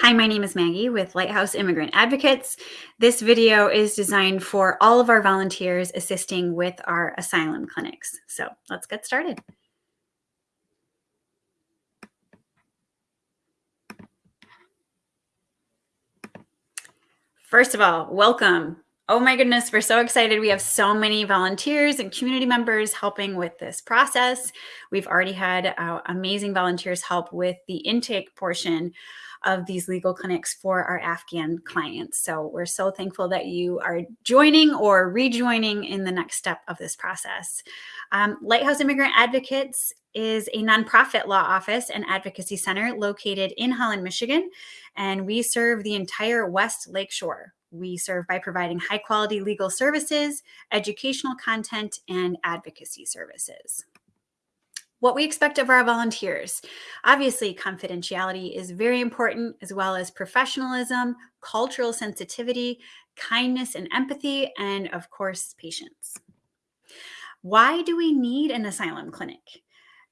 Hi, my name is Maggie with Lighthouse Immigrant Advocates. This video is designed for all of our volunteers assisting with our asylum clinics. So let's get started. First of all, welcome. Oh my goodness, we're so excited. We have so many volunteers and community members helping with this process. We've already had uh, amazing volunteers help with the intake portion of these legal clinics for our Afghan clients. So we're so thankful that you are joining or rejoining in the next step of this process. Um, Lighthouse Immigrant Advocates is a nonprofit law office and advocacy center located in Holland, Michigan, and we serve the entire West Lakeshore. We serve by providing high quality legal services, educational content, and advocacy services what we expect of our volunteers. Obviously, confidentiality is very important, as well as professionalism, cultural sensitivity, kindness and empathy, and of course, patience. Why do we need an asylum clinic?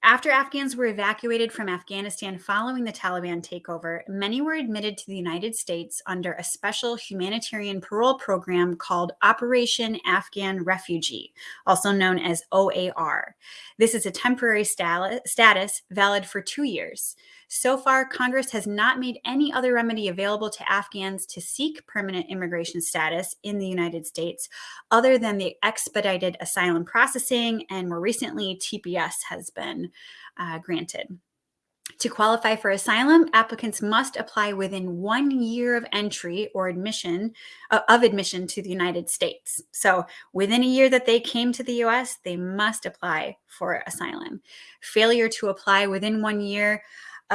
After Afghans were evacuated from Afghanistan following the Taliban takeover, many were admitted to the United States under a special humanitarian parole program called Operation Afghan Refugee, also known as OAR. This is a temporary status valid for two years. So far, Congress has not made any other remedy available to Afghans to seek permanent immigration status in the United States other than the expedited asylum processing, and more recently, TPS has been uh, granted. To qualify for asylum, applicants must apply within one year of entry or admission uh, of admission to the United States. So within a year that they came to the US, they must apply for asylum. Failure to apply within one year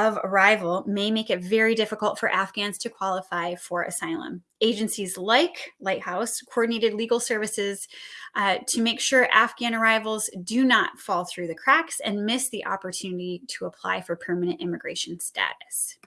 of arrival may make it very difficult for Afghans to qualify for asylum. Agencies like Lighthouse coordinated legal services uh, to make sure Afghan arrivals do not fall through the cracks and miss the opportunity to apply for permanent immigration status.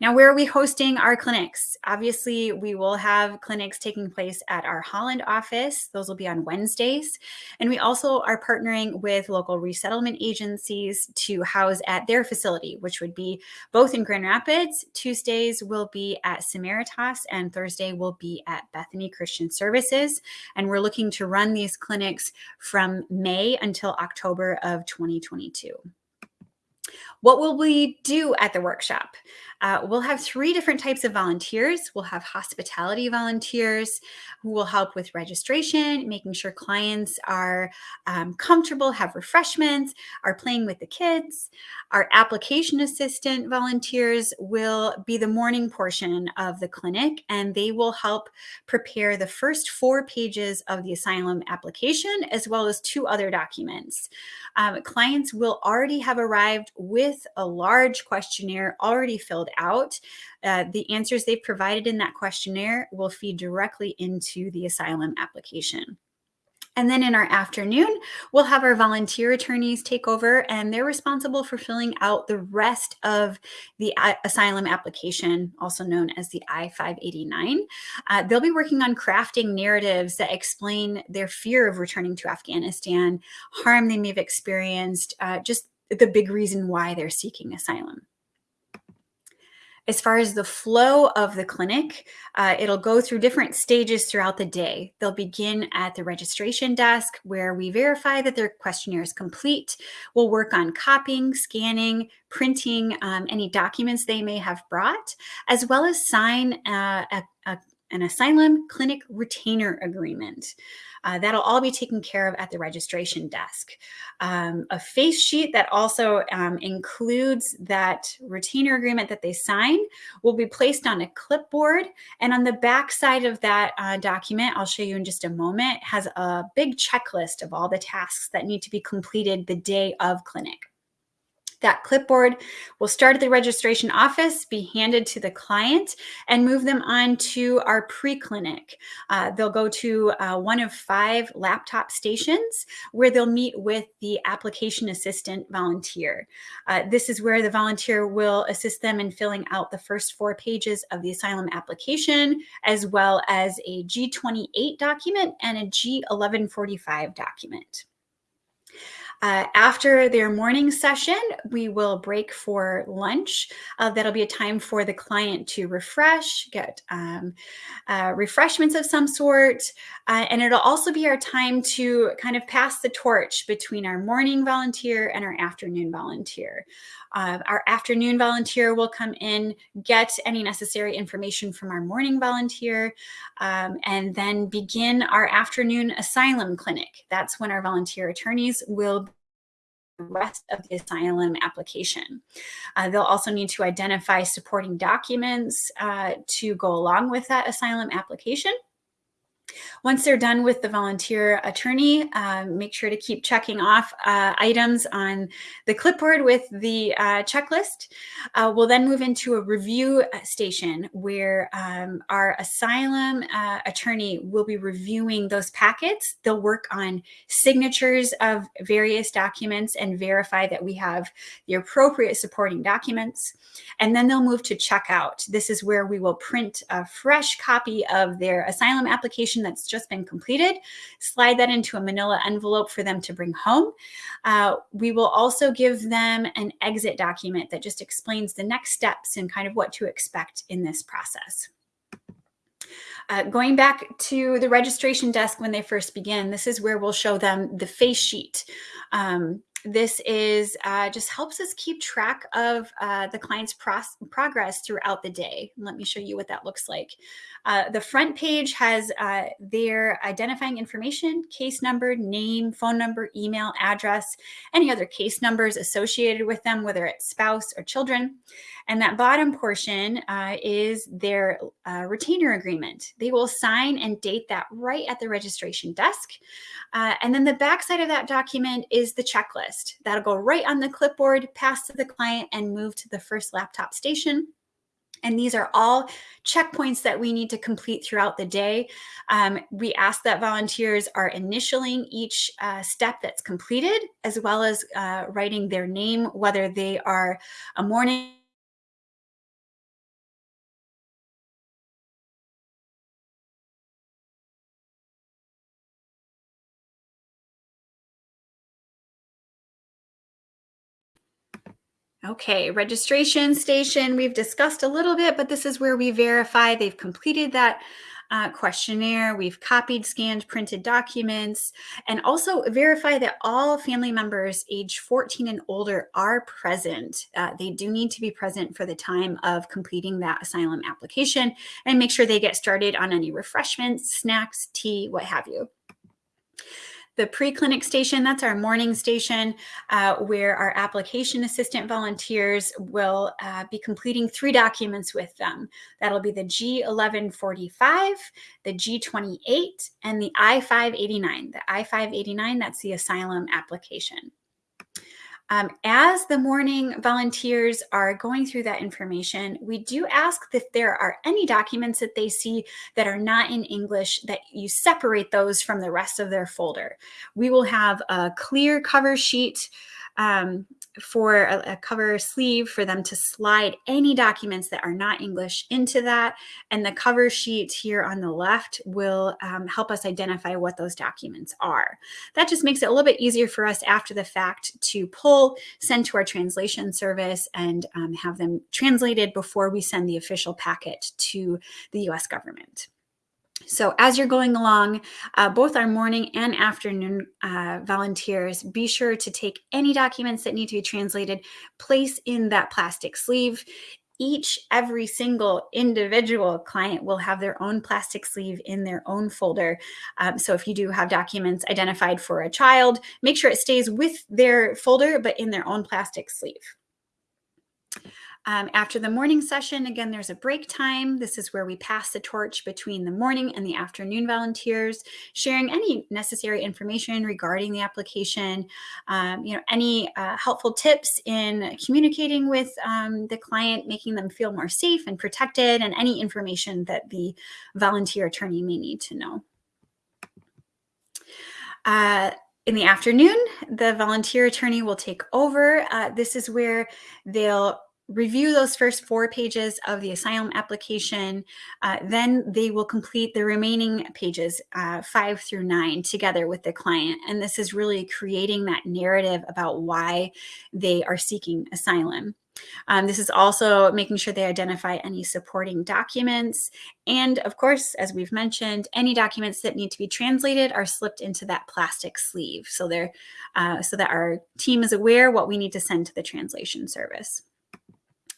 Now, where are we hosting our clinics? Obviously, we will have clinics taking place at our Holland office. Those will be on Wednesdays. And we also are partnering with local resettlement agencies to house at their facility, which would be both in Grand Rapids. Tuesdays will be at Samaritas and Thursday will be at Bethany Christian Services. And we're looking to run these clinics from May until October of 2022. What will we do at the workshop? Uh, we'll have three different types of volunteers. We'll have hospitality volunteers who will help with registration, making sure clients are um, comfortable, have refreshments, are playing with the kids. Our application assistant volunteers will be the morning portion of the clinic, and they will help prepare the first four pages of the asylum application, as well as two other documents. Um, clients will already have arrived with a large questionnaire already filled out. Uh, the answers they've provided in that questionnaire will feed directly into the asylum application. And then in our afternoon, we'll have our volunteer attorneys take over and they're responsible for filling out the rest of the uh, asylum application, also known as the I-589. Uh, they'll be working on crafting narratives that explain their fear of returning to Afghanistan, harm they may have experienced, uh, just the big reason why they're seeking asylum. As far as the flow of the clinic, uh, it'll go through different stages throughout the day. They'll begin at the registration desk where we verify that their questionnaire is complete. We'll work on copying, scanning, printing um, any documents they may have brought, as well as sign uh, a, a an asylum clinic retainer agreement. Uh, that'll all be taken care of at the registration desk. Um, a face sheet that also um, includes that retainer agreement that they sign will be placed on a clipboard. And on the back side of that uh, document, I'll show you in just a moment, has a big checklist of all the tasks that need to be completed the day of clinic. That clipboard will start at the registration office, be handed to the client, and move them on to our pre-clinic. Uh, they'll go to uh, one of five laptop stations where they'll meet with the application assistant volunteer. Uh, this is where the volunteer will assist them in filling out the first four pages of the asylum application, as well as a G28 document and a G1145 document. Uh, after their morning session, we will break for lunch. Uh, that'll be a time for the client to refresh, get um, uh, refreshments of some sort. Uh, and it'll also be our time to kind of pass the torch between our morning volunteer and our afternoon volunteer. Uh, our afternoon volunteer will come in, get any necessary information from our morning volunteer, um, and then begin our afternoon asylum clinic. That's when our volunteer attorneys will rest of the asylum application. Uh, they'll also need to identify supporting documents uh, to go along with that asylum application. Once they're done with the volunteer attorney, uh, make sure to keep checking off uh, items on the clipboard with the uh, checklist. Uh, we'll then move into a review uh, station where um, our asylum uh, attorney will be reviewing those packets. They'll work on signatures of various documents and verify that we have the appropriate supporting documents. And then they'll move to checkout. This is where we will print a fresh copy of their asylum application that's just been completed, slide that into a manila envelope for them to bring home. Uh, we will also give them an exit document that just explains the next steps and kind of what to expect in this process. Uh, going back to the registration desk when they first begin, this is where we'll show them the face sheet. Um, this is uh, just helps us keep track of uh, the client's progress throughout the day. Let me show you what that looks like. Uh, the front page has uh, their identifying information, case number, name, phone number, email, address, any other case numbers associated with them, whether it's spouse or children. And that bottom portion uh, is their uh, retainer agreement. They will sign and date that right at the registration desk. And then the backside of that document is the checklist. That'll go right on the clipboard, pass to the client, and move to the first laptop station. And these are all checkpoints that we need to complete throughout the day. Um, we ask that volunteers are initialing each uh, step that's completed, as well as uh, writing their name, whether they are a morning Okay, registration station, we've discussed a little bit, but this is where we verify they've completed that uh, questionnaire. We've copied, scanned, printed documents, and also verify that all family members age 14 and older are present. Uh, they do need to be present for the time of completing that asylum application and make sure they get started on any refreshments, snacks, tea, what have you. The pre-clinic station, that's our morning station uh, where our application assistant volunteers will uh, be completing three documents with them. That'll be the G1145, the G28, and the I-589. The I-589, that's the asylum application. Um, as the morning volunteers are going through that information, we do ask if there are any documents that they see that are not in English that you separate those from the rest of their folder. We will have a clear cover sheet um, for a, a, cover sleeve for them to slide any documents that are not English into that. And the cover sheet here on the left will um, help us identify what those documents are. That just makes it a little bit easier for us after the fact to pull, send to our translation service and um, have them translated before we send the official packet to the US government. So as you're going along, uh, both our morning and afternoon uh, volunteers, be sure to take any documents that need to be translated, place in that plastic sleeve. Each, every single individual client will have their own plastic sleeve in their own folder. Um, so if you do have documents identified for a child, make sure it stays with their folder, but in their own plastic sleeve. Um, after the morning session, again, there's a break time. This is where we pass the torch between the morning and the afternoon volunteers, sharing any necessary information regarding the application, um, you know, any uh, helpful tips in communicating with um, the client, making them feel more safe and protected, and any information that the volunteer attorney may need to know. Uh, in the afternoon, the volunteer attorney will take over. Uh, this is where they'll review those first four pages of the asylum application. Uh, then they will complete the remaining pages, uh, five through nine, together with the client. And this is really creating that narrative about why they are seeking asylum. Um, this is also making sure they identify any supporting documents. And of course, as we've mentioned, any documents that need to be translated are slipped into that plastic sleeve. So they're uh, so that our team is aware what we need to send to the translation service.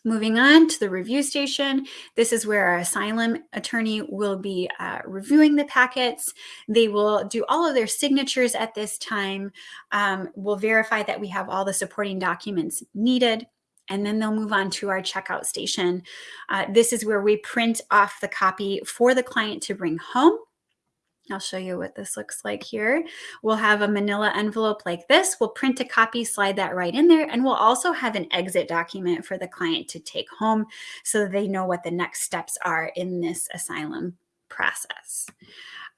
Moving on to the review station, this is where our asylum attorney will be uh, reviewing the packets. They will do all of their signatures at this time. Um, we'll verify that we have all the supporting documents needed and then they'll move on to our checkout station. Uh, this is where we print off the copy for the client to bring home. I'll show you what this looks like here. We'll have a manila envelope like this. We'll print a copy, slide that right in there, and we'll also have an exit document for the client to take home so they know what the next steps are in this asylum process.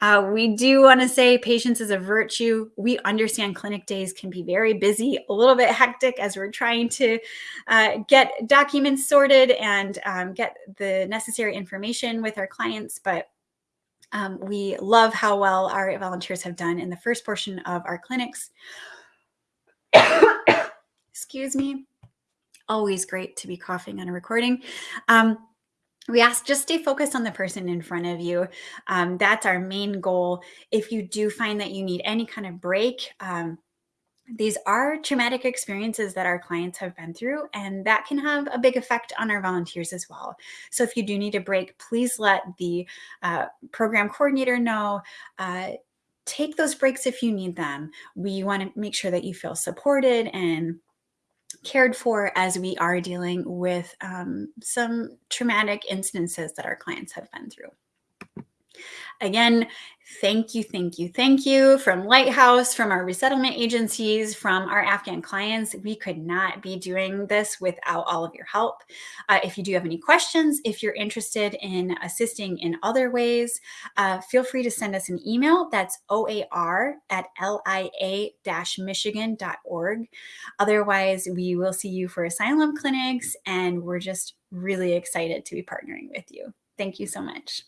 Uh, we do want to say patience is a virtue. We understand clinic days can be very busy, a little bit hectic as we're trying to uh, get documents sorted and um, get the necessary information with our clients, but um, we love how well our volunteers have done in the first portion of our clinics. Excuse me. Always great to be coughing on a recording. Um, we ask just stay focused on the person in front of you. Um, that's our main goal. If you do find that you need any kind of break, um, these are traumatic experiences that our clients have been through, and that can have a big effect on our volunteers as well. So, if you do need a break, please let the uh, program coordinator know. Uh, take those breaks if you need them. We want to make sure that you feel supported and cared for as we are dealing with um, some traumatic instances that our clients have been through. Again, thank you, thank you, thank you from Lighthouse, from our resettlement agencies, from our Afghan clients. We could not be doing this without all of your help. Uh, if you do have any questions, if you're interested in assisting in other ways, uh, feel free to send us an email. That's oar at lia-michigan.org. Otherwise, we will see you for asylum clinics, and we're just really excited to be partnering with you. Thank you so much.